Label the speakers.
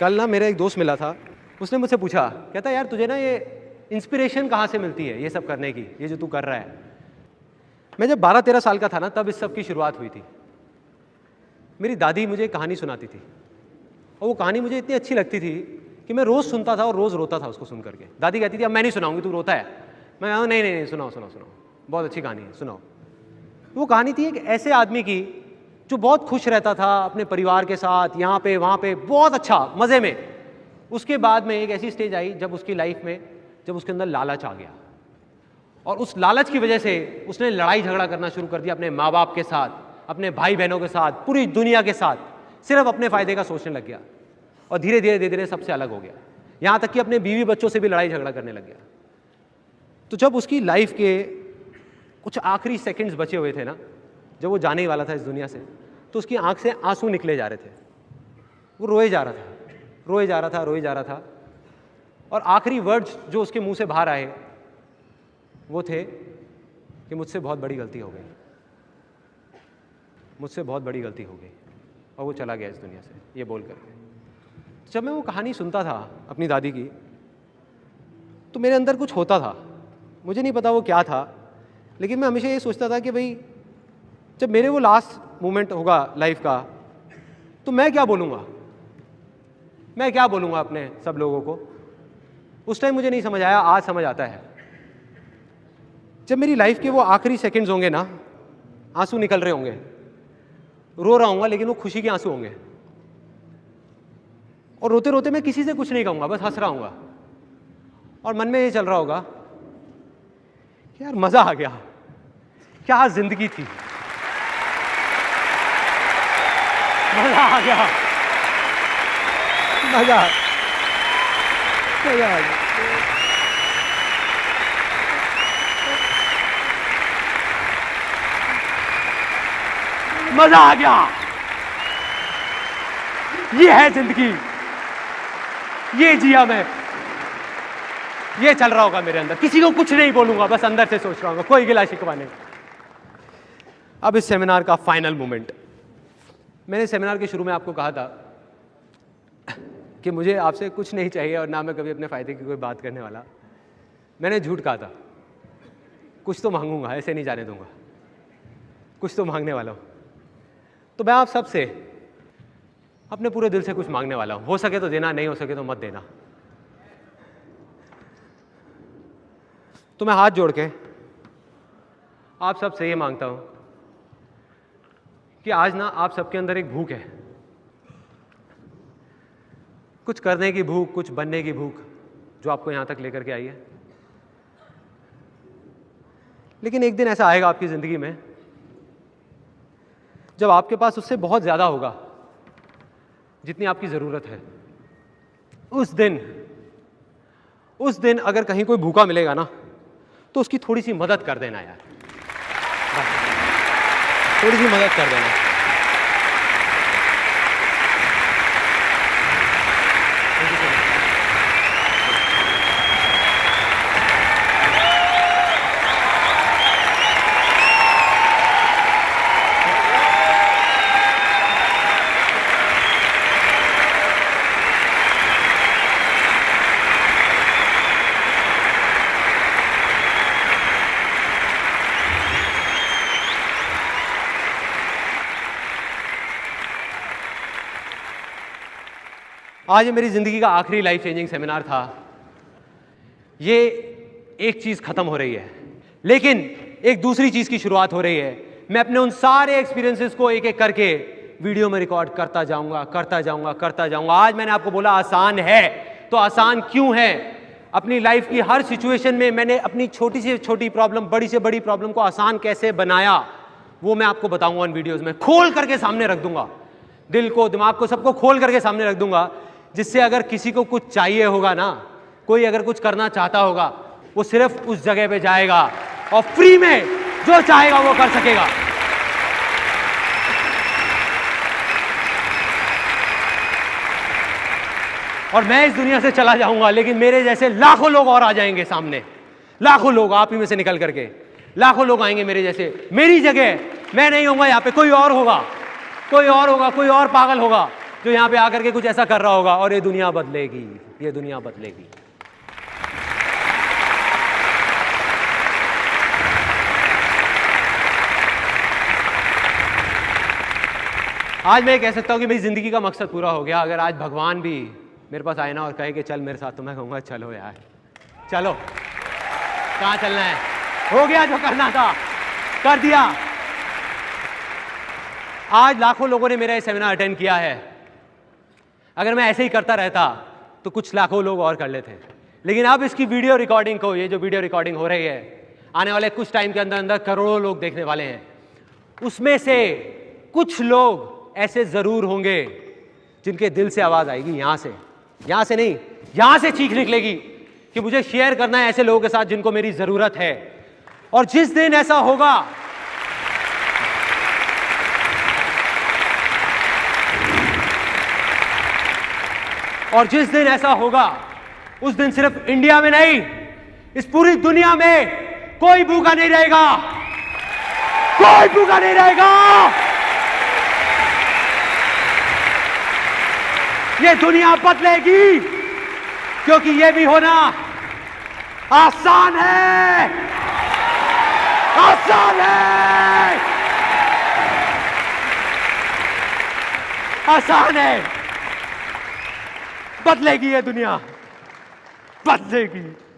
Speaker 1: कल ना मेरा एक दोस्त मिला था, उसने मुझसे पूछा, कहता, यार, तुझे ना ये इंस्पिरेशन कहाँ से मिलती है, ये सब करने की, ये जो तू कर रहा है? मैं जब बारह तेरह साल का था ना, तब इस सब की शुरुआत हुई थी। मेरी दादी मुझे कहानी सुनाती थी, और वो कहानी मुझे इतनी अच्छी लगती थी कि मैं रोज़ सुनता था और रोज़ रोता था उसको सुन करके। दादी कहती थी, अब मैं नहीं सुनाऊँगी, तू रोता है। मैं नहीं नहीं नहीं, सुनाओ सुनाओ सुनाओ, बहुत अच्छी कहानी है, सुनाओ। वो कहानी थी एक ऐसे आदमी की जो बहुत खुश रहता था अपने परिवार के साथ, यहाँ पे, वहाँ पे, बहुत अच्छा मज़े में। उसके बाद में एक ऐसी स्टेज आई जब उसकी लाइफ में, जब उसके अंदर लालच आ गया। और उस लालच की वजह से उसने लड़ाई झगड़ा करना शुरू कर दिया अपने माँ बाप के साथ, अपने भाई बहनों के साथ, पूरी दुनिया के साथ। सिर्फ़ अपने फ़ायदे का सोचने लग गया और धीरे धीरे धीरे धीरे सबसे अलग हो गया। यहाँ तक कि अपने बीवी बच्चों से भी लड़ाई झगड़ा करने लग गया। तो जब उसकी लाइफ के कुछ आखिरी सेकंड्स बचे हुए थे ना, जब वो जाने ही वाला था इस दुनिया से तो उसकी आँख से आँसू निकले जा रहे थे। वो रोए जा रहा था, रोए जा रहा था, रोए जा रहा था। और आखिरी वर्ड्स जो उसके मुँह से बाहर आए, वो थे कि मुझसे बहुत बड़ी गलती हो गई। मुझसे बहुत बड़ी गलती हो गई और वो चला गया इस दुनिया से, ये बोल करके जब मैं वो कहानी सुनता था अपनी दादी की तो मेरे अंदर कुछ होता था। मुझे नहीं पता वो क्या था, लेकिन मैं हमेशा ये सोचता था कि भाई जब मेरे वो लास्ट मोमेंट होगा लाइफ का तो मैं क्या बोलूँगा? मैं क्या बोलूँगा अपने सब लोगों को? उस टाइम मुझे नहीं समझ आया, आज समझ आता है। जब मेरी लाइफ के वो आखिरी सेकंड्स होंगे ना, आँसू निकल रहे होंगे। रो रहा हूँ लेकिन वो खुशी के आँसू होंगे। और रोते रोते मैं किसी से कुछ नहीं कहूँगा, बस हंस रहा हूँ और मन में ये चल रहा होगा यार मज़ा आ गया, क्या ज़िंदगी थी। मज़ा आ गया मज़ा मज़ा आ गया मज़ा आ गया ये है ज़िंदगी। ये जिया मैं। ये चल रहा होगा मेरे अंदर। किसी को कुछ नहीं बोलूँगा बस अंदर से सोच रहा हूँ कोई गिला शिकवा नहीं। अब इस सेमिनार का फाइनल मोमेंट मैंने सेमिनार के शुरू में आपको कहा था कि मुझे आपसे कुछ नहीं चाहिए और ना मैं कभी अपने फ़ायदे की कोई बात करने वाला। मैंने झूठ कहा था, कुछ तो मांगूँगा, ऐसे नहीं जाने दूँगा। कुछ तो मांगने वाला हूँ। तो मैं आप सबसे अपने पूरे दिल से कुछ मांगने वाला हूँ। हो सके तो देना, नहीं हो सके तो मत देना। तो मैं हाथ जोड़ के आप सबसे ये माँगता हूँ कि आज ना आप सबके अंदर एक भूख है। कुछ करने की भूख, कुछ बनने की भूख जो आपको यहाँ तक लेकर के आई है। लेकिन एक दिन ऐसा आएगा आपकी ज़िंदगी में, जब आपके पास उससे बहुत ज़्यादा होगा, जितनी आपकी ज़रूरत है। उस दिन उस दिन अगर कहीं कोई भूखा मिलेगा ना तो उसकी थोड़ी सी मदद कर देना यार। थोड़ी सी मदद कर देना। आज मेरी ज़िंदगी का आखिरी लाइफ चेंजिंग सेमिनार था। ये एक चीज़ ख़त्म हो रही है। लेकिन एक दूसरी चीज़ की शुरुआत हो रही है। मैं अपने उन सारे एक्सपीरियंसेस को एक एक करके वीडियो में रिकॉर्ड करता जाऊँगा करता जाऊँगा करता जाऊँगा। आज मैंने आपको बोला, आसान है। तो आसान क्यों है? अपनी लाइफ की हर सिचुएशन में मैंने अपनी छोटी से छोटी प्रॉब्लम बड़ी से बड़ी प्रॉब्लम को आसान कैसे बनाया, वो मैं आपको बताऊँगा उन वीडियोस में। खोल करके सामने रख दूँगा। दिल को, दिमाग को, सबको खोल करके सामने रख दूँगा। जिससे अगर किसी को कुछ चाहिए होगा ना, कोई अगर कुछ करना चाहता होगा, वो सिर्फ़ उस जगह पे जाएगा और फ्री में जो चाहेगा वो कर सकेगा। और मैं इस दुनिया से चला जाऊँगा, लेकिन मेरे जैसे लाखों लोग और आ जाएँगे सामने। लाखों लोग, आप ही में से निकल करके। लाखों लोग आएँगे मेरे जैसे। मेरी जगह, मैं नहीं होऊँगा यहाँ पे, कोई और होगा। कोई और होगा, कोई और पागल होगा। जो यहाँ पे आकर के कुछ ऐसा कर रहा होगा और ये दुनिया बदलेगी, ये दुनिया बदलेगी। आज मैं कह सकता हूँ कि मेरी ज़िंदगी का मकसद पूरा हो गया। अगर आज भगवान भी मेरे पास आए ना और कहे कि चल मेरे साथ तो मैं कहूँगा, चलो यार, चलो। कहाँ चलना है? हो गया जो करना था। कर दिया। आज लाखों लोगों ने मेरा ये सेमिनार अटेंड किया है। अगर मैं ऐसे ही करता रहता तो कुछ लाखों लोग और कर लेते। लेकिन अब इसकी वीडियो रिकॉर्डिंग को, ये जो वीडियो रिकॉर्डिंग हो रही है, आने वाले कुछ टाइम के अंदर अंदर करोड़ों लोग देखने वाले हैं। उसमें से कुछ लोग ऐसे ज़रूर होंगे, जिनके दिल से आवाज़ आएगी, यहाँ से। यहाँ से नहीं, यहाँ से चीख निकलेगी कि मुझे शेयर करना है ऐसे लोगों के साथ जिनको मेरी ज़रूरत है। और जिस दिन ऐसा होगा और जिस दिन ऐसा होगा, उस दिन सिर्फ़ इंडिया में नहीं, इस पूरी दुनिया में कोई भूखा नहीं रहेगा। कोई भूखा नहीं रहेगा। ये दुनिया बदलेगी, क्योंकि ये भी होना आसान है। आसान है। आसान है। बदलेगी ये दुनिया। बदलेगी।